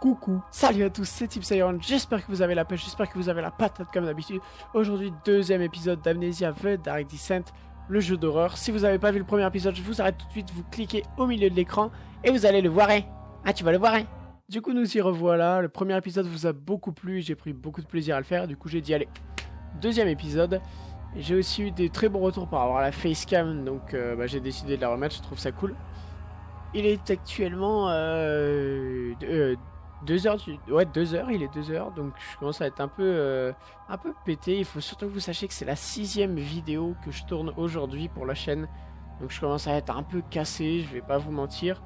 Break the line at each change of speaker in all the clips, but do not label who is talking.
Coucou, salut à tous, c'est Tipsayon, j'espère que vous avez la pêche, j'espère que vous avez la patate comme d'habitude. Aujourd'hui, deuxième épisode d'Amnesia The Dark Descent, le jeu d'horreur. Si vous n'avez pas vu le premier épisode, je vous arrête tout de suite, vous cliquez au milieu de l'écran et vous allez le voir. hein. Ah, tu vas le voir. hein. Du coup, nous y revoilà. Le premier épisode vous a beaucoup plu j'ai pris beaucoup de plaisir à le faire. Du coup, j'ai dit, allez, deuxième épisode. J'ai aussi eu des très bons retours par à la facecam, donc euh, bah, j'ai décidé de la remettre, je trouve ça cool. Il est actuellement euh, euh, deux heures, du... ouais deux heures, il est deux heures, donc je commence à être un peu, euh, un peu pété. Il faut surtout que vous sachiez que c'est la sixième vidéo que je tourne aujourd'hui pour la chaîne, donc je commence à être un peu cassé, je vais pas vous mentir.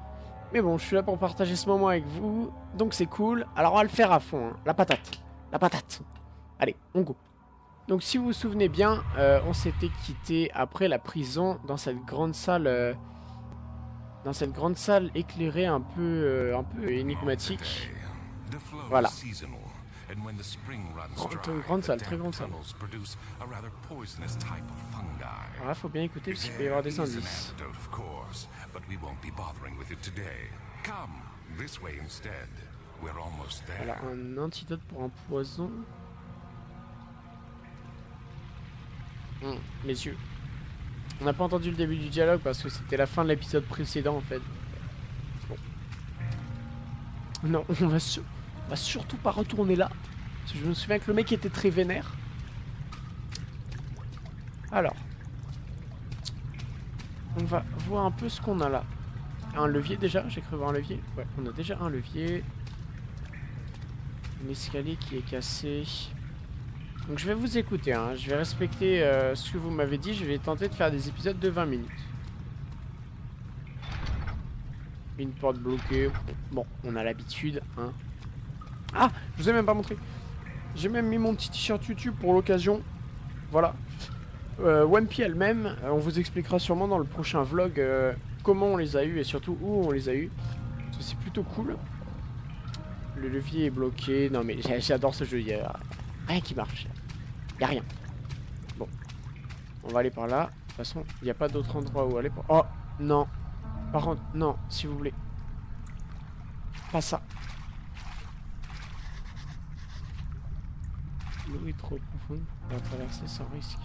Mais bon, je suis là pour partager ce moment avec vous, donc c'est cool. Alors on va le faire à fond, hein. la patate, la patate. Allez, on go. Donc si vous vous souvenez bien, euh, on s'était quitté après la prison dans cette grande salle, euh, dans cette grande salle éclairée un peu, un peu énigmatique.
Voilà.
Oh, une grande salle, très grande salle. Alors là, faut bien écouter parce qu'il peut y avoir des indices. Voilà, un antidote pour un poison. Hum, mes yeux. On n'a pas entendu le début du dialogue parce que c'était la fin de l'épisode précédent en fait. Bon. Non, on va, sur- on va surtout pas retourner là. Parce que je me souviens que le mec était très vénère. Alors. On va voir un peu ce qu'on a là. Un levier déjà, j'ai cru voir un levier. Ouais, on a déjà un levier. Un escalier qui est cassé. Donc je vais vous écouter, hein. je vais respecter euh, ce que vous m'avez dit, je vais tenter de faire des épisodes de 20 minutes. Une porte bloquée, bon, on a l'habitude, hein. Ah, je vous ai même pas montré. J'ai même mis mon petit t-shirt YouTube pour l'occasion. Voilà. Euh, One Piece elle-même, euh, on vous expliquera sûrement dans le prochain vlog euh, comment on les a eu et surtout où on les a eu. Parce que c'est plutôt cool. Le levier est bloqué. Non mais j'a- j'adore ce jeu. Il y a rien qui marche. Il a rien. Bon. On va aller par là. De toute façon, il n'y a pas d'autre endroit où aller. Pour... Oh non. Par contre, non, s'il vous plaît. Pas ça. Est trop profonde pour traverser sans risque.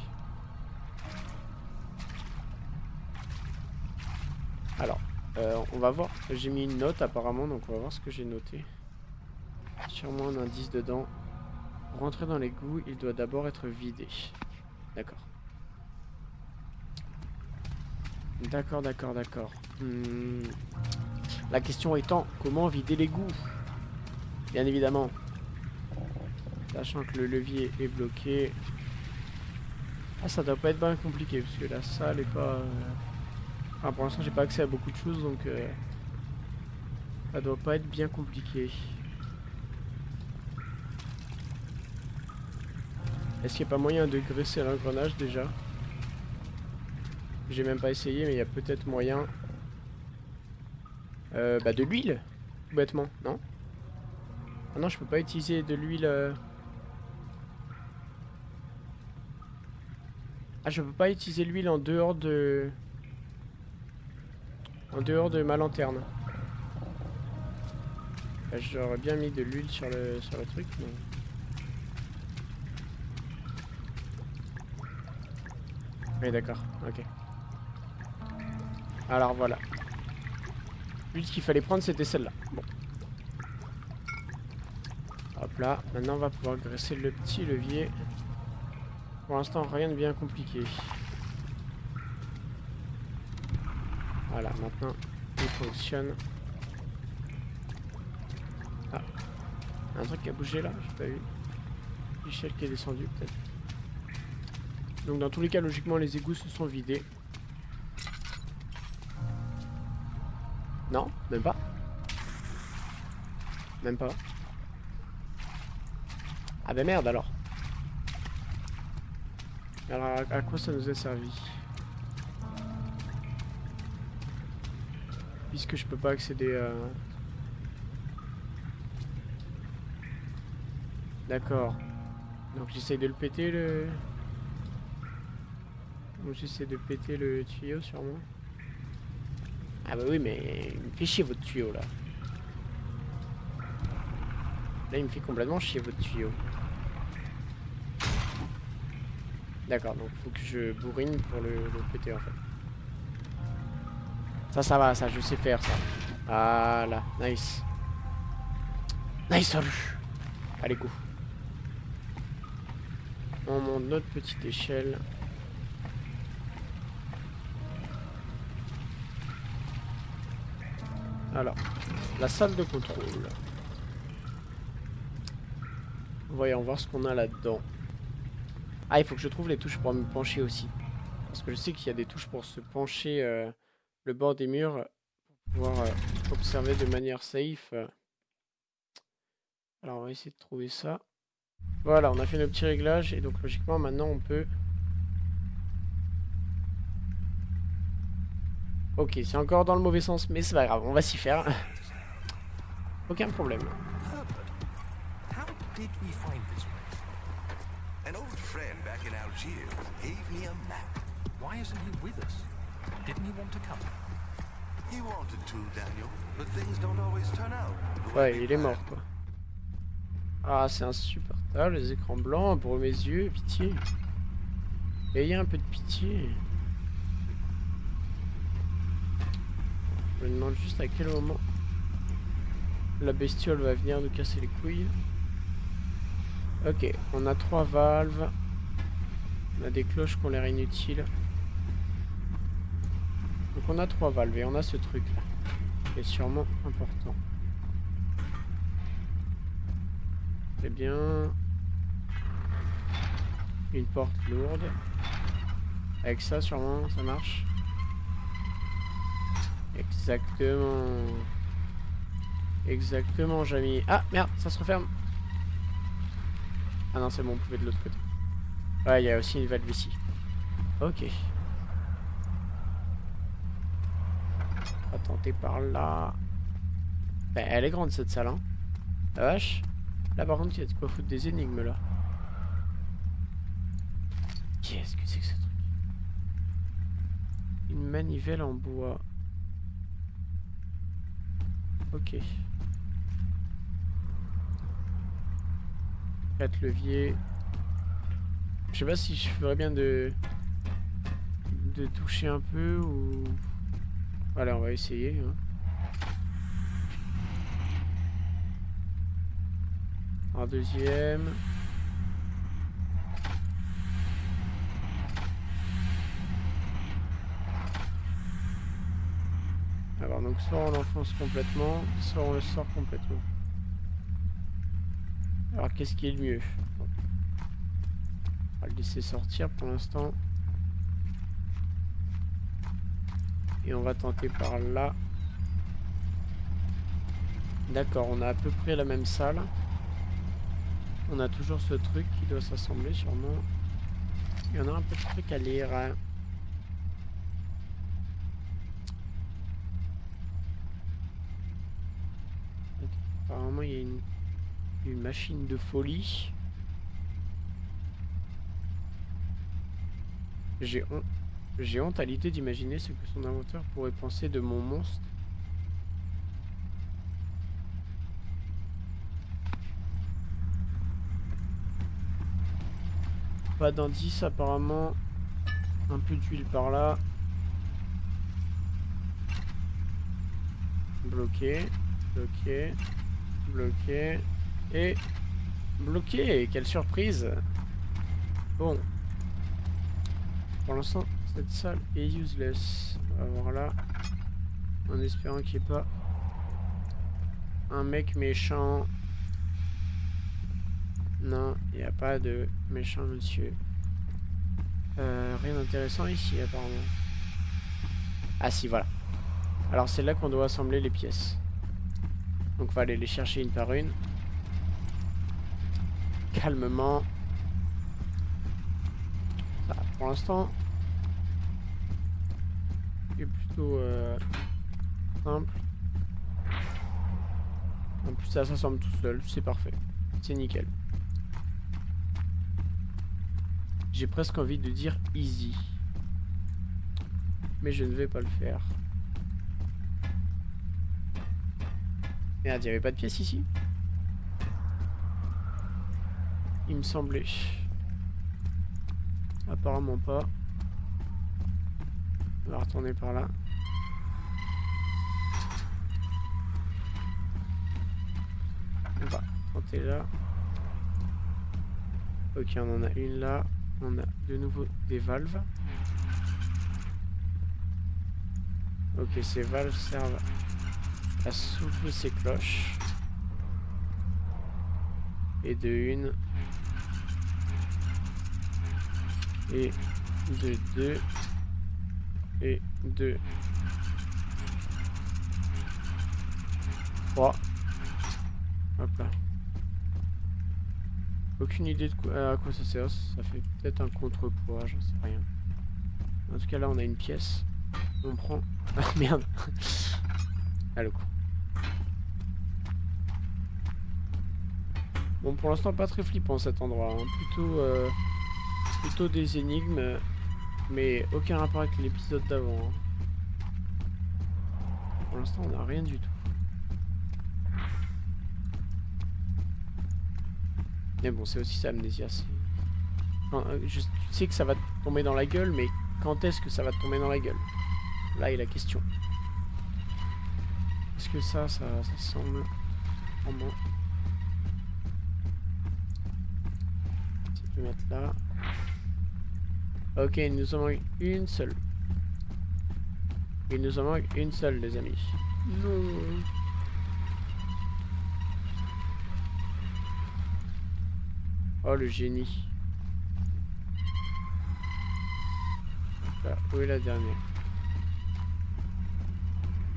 Alors, euh, on va voir. J'ai mis une note apparemment, donc on va voir ce que j'ai noté. Sûrement un indice dedans. Pour rentrer dans l'égout, il doit d'abord être vidé. D'accord. D'accord, d'accord, d'accord. Hmm. La question étant, comment vider l'égout Bien évidemment. Sachant que le levier est bloqué. Ah, ça doit pas être bien compliqué, parce que la salle est pas... euh, Enfin, pour l'instant, j'ai pas accès à beaucoup de choses, donc... euh, Ça doit pas être bien compliqué. Est-ce qu'il n'y a pas moyen de graisser l'engrenage déjà? J'ai même pas essayé, mais il y a peut-être moyen. Euh, bah de l'huile, bêtement, non? Ah non, je peux pas utiliser de l'huile. euh. Ah, je peux pas utiliser l'huile en dehors de. En dehors de ma lanterne. Bah, J'aurais bien mis de l'huile sur le sur le truc, mais. Oui, d'accord, ok. Alors voilà. L'huile qu'il fallait prendre, c'était celle-là. Bon. Hop là, maintenant on va pouvoir graisser le petit levier. Pour l'instant, rien de bien compliqué. Voilà, maintenant, il fonctionne. Ah. Un truc qui a bougé là, j'ai pas vu. L'échelle qui est descendue, peut-être. Donc dans tous les cas, logiquement, les égouts se sont vidés. Non, même pas. Même pas. Ah bah merde alors. Alors à, quoi ça nous a servi Puisque je peux pas accéder à... D'accord. Donc j'essaye de le péter le... Donc j'essaie de péter le tuyau sûrement. Ah bah oui mais il me fait chier votre tuyau là. Là, il me fait complètement chier votre tuyau. D'accord, donc faut que je bourrine pour le, péter en fait. Ça, ça va, ça, je sais faire ça. Voilà, nice. Nice, salut. Allez, go. On monte notre petite échelle. Alors, la salle de contrôle. Voyons voir ce qu'on a là-dedans. Ah, il faut que je trouve les touches pour me pencher aussi. Parce que je sais qu'il y a des touches pour se pencher euh, le bord des murs pour pouvoir euh, observer de manière safe. Alors, on va essayer de trouver ça. Voilà, on a fait nos petits réglages et donc logiquement maintenant on peut... Ok, c'est encore dans le mauvais sens, mais c'est pas grave, on va s'y faire. Aucun problème. An old friend back in Algiers gave me a map. Why isn't he with us? Didn't he want to come? He wanted to, Daniel, but things don't always turn out. Ouais, il est mort, quoi. Ah, c'est insupportable, les écrans blancs pour mes yeux, pitié. Ayez un peu de pitié. Je me demande juste à quel moment la bestiole va venir nous casser les couilles. Ok, on a trois valves. On a des cloches qui ont l'air inutiles. Donc on a trois valves et on a ce truc là. Qui est sûrement important. Très bien. Une porte lourde. Avec ça sûrement ça marche. Exactement. Exactement, Jamie. Ah, merde, ça se referme. Ah non, c'est bon, on pouvait de l'autre côté. Ouais, il y a aussi une valve ici. Ok. On va tenter par là. Ben, elle est grande cette salle, hein. La vache. Là, par contre, il y a de quoi foutre des énigmes, là. Qu'est-ce que c'est que ce truc? Une manivelle en bois. Ok. Quatre leviers. Je sais pas si je ferais bien de... de toucher un peu ou... Voilà, on va essayer. Hein. Un deuxième. Alors donc soit on l'enfonce complètement, soit on le sort complètement. Alors qu'est-ce qui est le mieux? On va le laisser sortir pour l'instant. Et on va tenter par là. D'accord, on a à peu près la même salle. On a toujours ce truc qui doit s'assembler sûrement. Il y en a un peu de trucs à lire. Hein. Apparemment il y a une, une machine de folie. J'ai honte, à l'idée d'imaginer ce que son inventeur pourrait penser de mon monstre. Pas d'indice apparemment. Un peu d'huile par là. Bloqué. Bloqué. Bloqué. Et bloqué. Quelle surprise. Bon. Pour l'instant, cette salle est useless. On va voir là. En espérant qu'il n'y ait pas un mec méchant non, il n'y a pas de méchant monsieur. Euh, rien d'intéressant ici apparemment. Ah si, voilà. Alors c'est là qu'on doit assembler les pièces. Donc on va aller les chercher une par une. Calmement. Pour l'instant, c'est plutôt euh, simple. En plus ça s'assemble tout seul, c'est parfait. C'est nickel. J'ai presque envie de dire easy. Mais je ne vais pas le faire. Merde, il n'y avait pas de pièce ici? Il me semblait. Apparemment pas. On va retourner par là. On va tenter là. Ok, on en a une là. On a de nouveau des valves. Ok, ces valves servent à souffler ces cloches. Et de une. Et de deux. Et de trois. Hop là. Aucune idée de quoi, à quoi ça sert. Ça fait peut-être un contrepoids, j'en sais rien. En tout cas, là, on a une pièce. On prend... Ah, merde Ah, le coup. Bon, pour l'instant, pas très flippant cet endroit. Hein. Plutôt, euh, plutôt des énigmes, mais aucun rapport avec l'épisode d'avant. Hein. Pour l'instant, on n'a rien du tout. Mais bon, c'est aussi ça, Amnesia. Euh, je, tu sais que ça va tomber dans la gueule, mais quand est-ce que ça va tomber dans la gueule? Là est la question. Est-ce que ça, ça, semble vraiment... Je vais mettre là. Ok, il nous en manque une seule. Il nous en manque une seule, les amis. Non. Oh, le génie. Là, où est la dernière?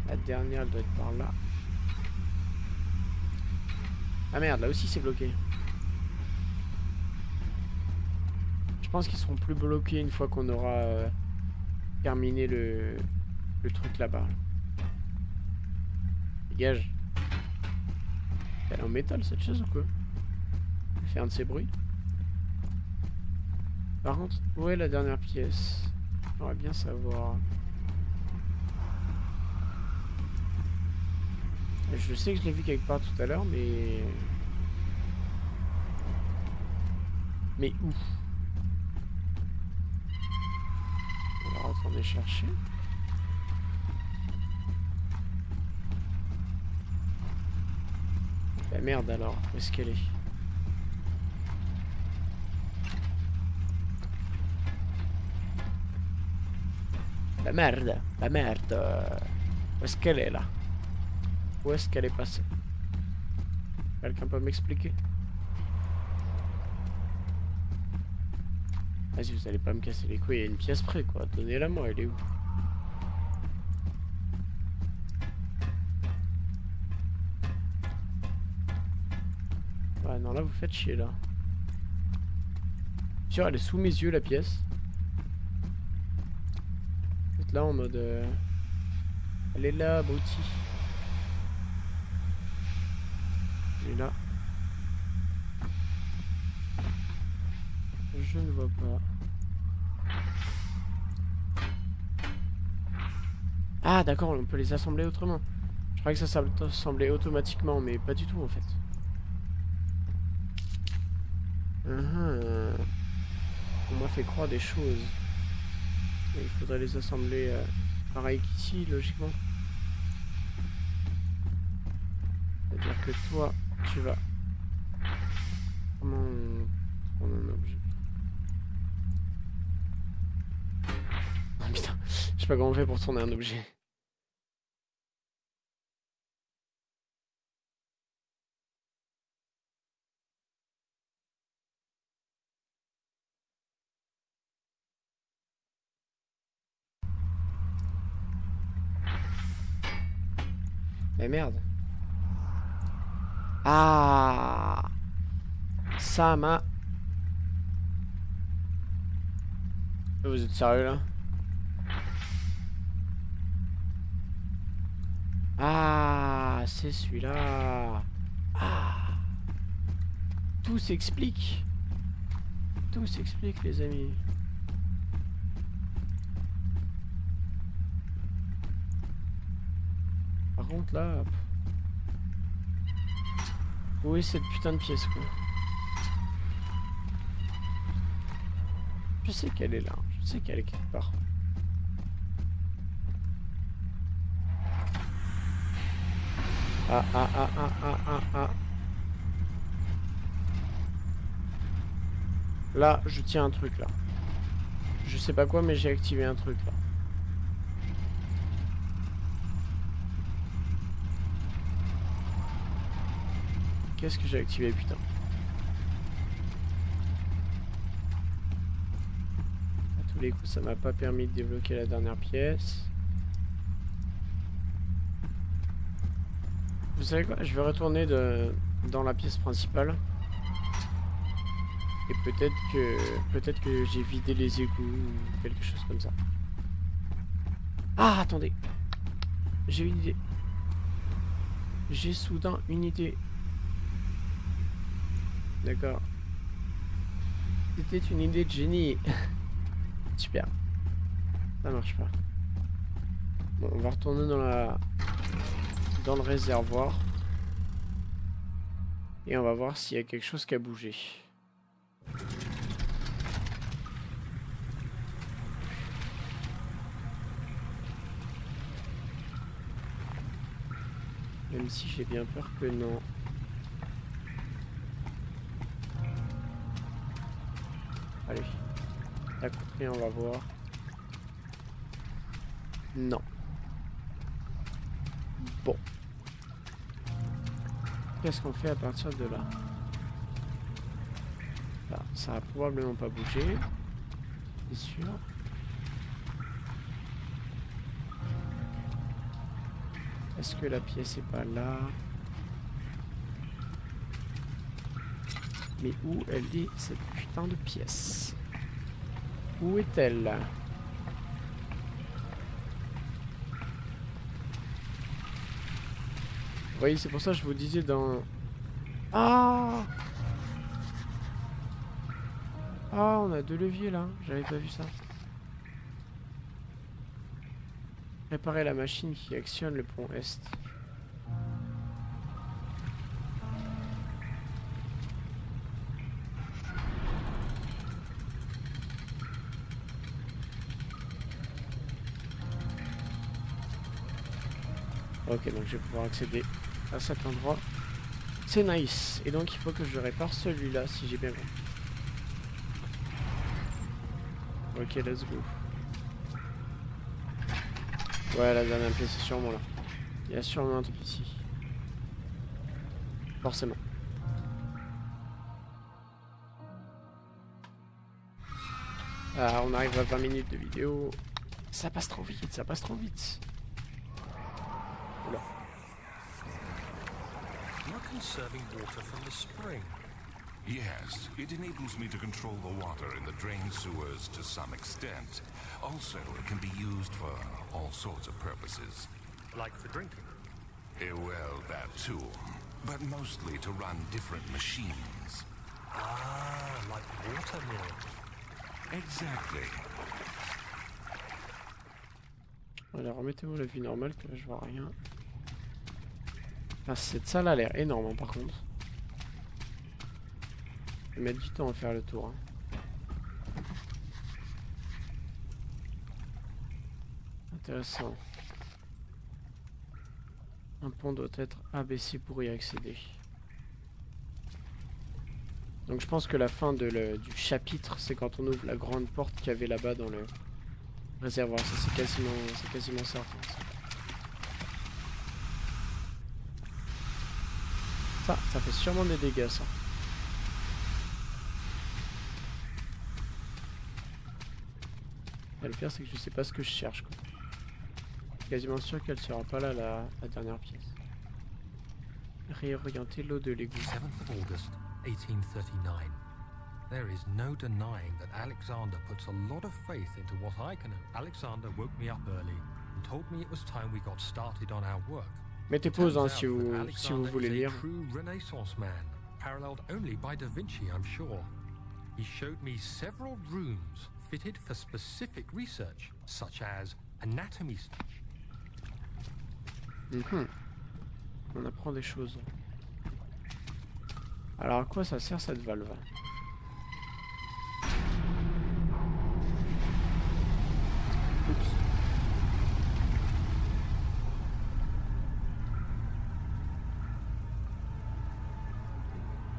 La dernière, elle doit être par là. Ah merde, là aussi c'est bloqué. Pense qu'ils seront plus bloqués une fois qu'on aura euh, terminé le, le truc là-bas. Dégage. Elle est en métal cette chose ou quoi? Elle fait un de ces bruits. Par contre, où est la dernière pièce? J'aimerais bien savoir. Je sais que je l'ai vu quelque part tout à l'heure, mais... Mais où? Va retourner chercher. La merde alors, où est-ce qu'elle est, La merde, la merde. Où est-ce qu'elle est là? Où est-ce qu'elle est passée? Quelqu'un peut m'expliquer? Vas-y, vous allez pas me casser les couilles, il y a une pièce près quoi. Donnez-la moi, elle est où Ouais, non, là vous faites chier là. Sûr, elle est sous mes yeux la pièce là en mode... Euh, elle est là, Bouti. Elle est là. Je ne vois pas. Ah d'accord, on peut les assembler autrement. Je croyais que ça s'assemblait automatiquement, mais pas du tout en fait. Uh-huh. On m'a fait croire des choses il faudrait les assembler euh, pareil qu'ici, logiquement. C'est-à-dire que toi, tu vas... Comment on prend un objet Oh putain, je sais pas comment on fait pour tourner un objet. Mais merde. Ah Ça m'a... Vous êtes sérieux là? Ah C'est celui-là. Ah. Tout s'explique. Tout s'explique les amis. Par contre là... Où est cette putain de pièce quoi. Je sais qu'elle est là. Je sais qu'elle est quelque part. Ah ah ah ah ah ah. Là, je tiens un truc là. Je sais pas quoi, mais j'ai activé un truc là. Qu'est-ce que j'ai activé, putain À tous les coups, ça m'a pas permis de débloquer la dernière pièce. Vous savez quoi Je vais retourner dans la pièce principale. Et peut-être que peut-être que j'ai vidé les égouts ou quelque chose comme ça. Ah, attendez. J'ai une idée. J'ai soudain une idée. D'accord. C'était une idée de génie. Super. Ça marche pas. Bon, on va retourner dans la dans le réservoir. Et on va voir s'il y a quelque chose qui a bougé. Même si j'ai bien peur que non. Allez. Côté, on va voir. Non. Bon. Qu'est-ce qu'on fait à partir de là ça a probablement pas bougé. C'est sûr. Est-ce que la pièce est pas là Mais où elle est cette putain de pièce? Où est-elle? Voyez, c'est pour ça que je vous disais dans... Ah Ah, on a deux leviers là. J'avais pas vu ça. Réparer la machine qui actionne le pont Est. Ok, donc je vais pouvoir accéder à cet endroit. C'est nice. Et donc il faut que je répare celui-là si j'ai bien compris. Ok, let's go. Ouais, la dernière pièce est sûrement là. Il y a sûrement un truc ici. Forcément. Ah, on arrive à 20 minutes de vidéo. Ça passe trop vite, ça passe trop vite.
Yes, it enables me to control the water in the drain sewers to some extent. Also, it can be used for all sorts of purposes.
Like for drinking?
Eh, well, that too. But mostly to run different machines.
Ah, like water mills.
Exactly.
Alors remettez-vous la vie normale que là je vois rien. Ah, cette salle a l'air énorme hein, par contre. Je mettre du temps à faire le tour. Hein. Intéressant. Un pont doit être abaissé pour y accéder. Donc je pense que la fin du chapitre, c'est quand on ouvre la grande porte qu'il y avait là-bas dans le réservoir. C'est quasiment, quasiment certain. Ça, ça fait sûrement des dégâts ça. le pire, c'est que je sais pas ce que je cherche. Quoi. Quasiment sûr qu'elle sera pas là, la, la dernière pièce. Réorienter l'eau de l'égout.
7th of August, 1839. There is no denying that Alexander puts a lot of faith into what I can. Alexander woke me up early and told me it was time we got started on our work.
Mettez pause hein, si vous, si vous voulez lire.
Paralleled only by Da Vinci, I'm sure. He showed me several rooms fitted for specific research, such as anatomy.
Mm -hmm. On apprend des choses. Alors à quoi ça sert cette valve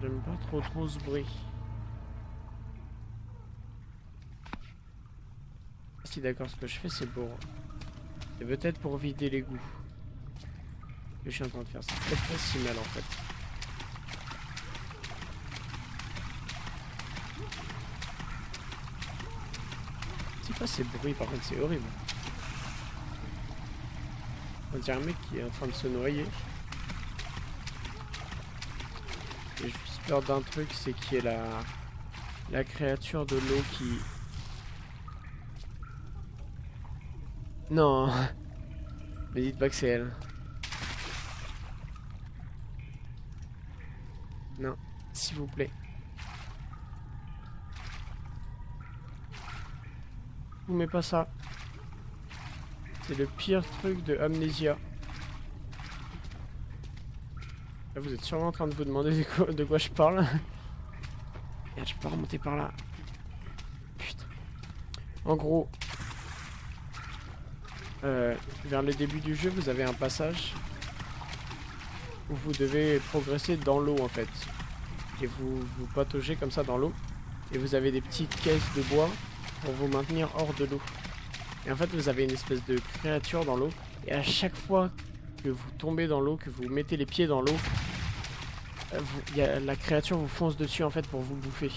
J'aime pas trop ce bruit. Si d'accord, ce que je fais c'est pour... C'est peut-être pour vider l'égout. Que je suis en train de faire. C'est peut-être pas si mal en fait. C'est pas ces bruits par contre, c'est horrible. On dirait un mec qui est en train de se noyer. J'ai juste peur d'un truc, c'est qu'il y ait la, la créature de l'eau qui... Non Mais dites pas que c'est elle. Non, s'il vous plaît. Vous mettez pas ça. C'est le pire truc de Amnesia. Vous êtes sûrement en train de vous demander de quoi, je parle. Merde, je peux remonter par là. Putain. En gros, euh, vers le début du jeu, vous avez un passage où vous devez progresser dans l'eau en fait. Et vous vous pataugez comme ça dans l'eau. Et vous avez des petites caisses de bois pour vous maintenir hors de l'eau. Et en fait, vous avez une espèce de créature dans l'eau. Et à chaque fois que vous tombez dans l'eau, que vous mettez les pieds dans l'eau, euh, la créature vous fonce dessus en fait pour vous bouffer.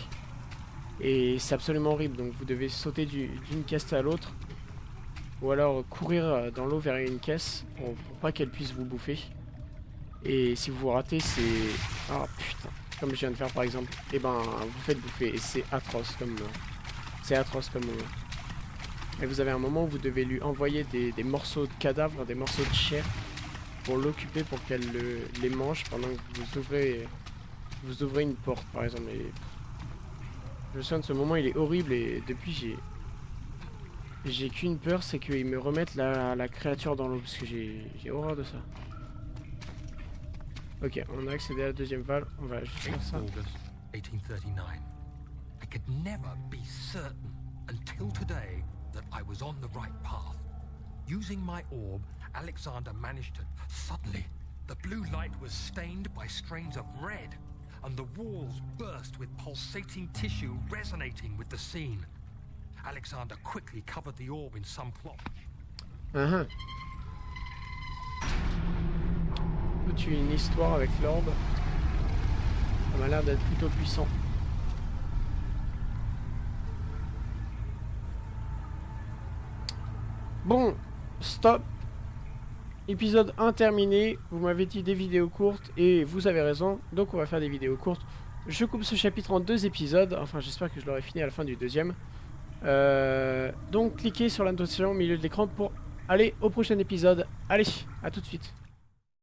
Et c'est absolument horrible. Donc vous devez sauter d'une caisse à l'autre. Ou alors courir euh, dans l'eau vers une caisse pour, pas qu'elle puisse vous bouffer. Et si vous ratez, c'est... Ah putain. Comme je viens de faire par exemple. Et eh ben vous faites bouffer. Et c'est atroce comme... C'est atroce comme. Et vous avez un moment où vous devez lui envoyer des, morceaux de cadavres, des morceaux de chair pour l'occuper pour qu'elle les mange pendant que vous ouvrez vous ouvrez une porte par exemple. je me souviens de ce moment, il est horrible et depuis j'ai j'ai qu'une peur, c'est qu'ils me remettent la, créature dans l'eau parce que j'ai horreur de ça. Ok, on a accédé à la deuxième valve, on va juste faire ça. 1839. I could never be certain until today that I was on the right path. Using my orb, Alexander managed to... Suddenly, the blue light was stained by strains of red, and the walls burst with pulsating tissue resonating with the scene. Alexander quickly covered the orb in some cloth. Uh -huh. Tu une histoire avec l'orbe. Ça m'a l'air d'être plutôt puissant. Bon, stop. Épisode 1 terminé. Vous m'avez dit des vidéos courtes et vous avez raison. Donc on va faire des vidéos courtes. Je coupe ce chapitre en deux épisodes. Enfin, j'espère que je l'aurai fini à la fin du deuxième. Euh, donc cliquez sur la notification au milieu de l'écran pour aller au prochain épisode. Allez, à tout de suite.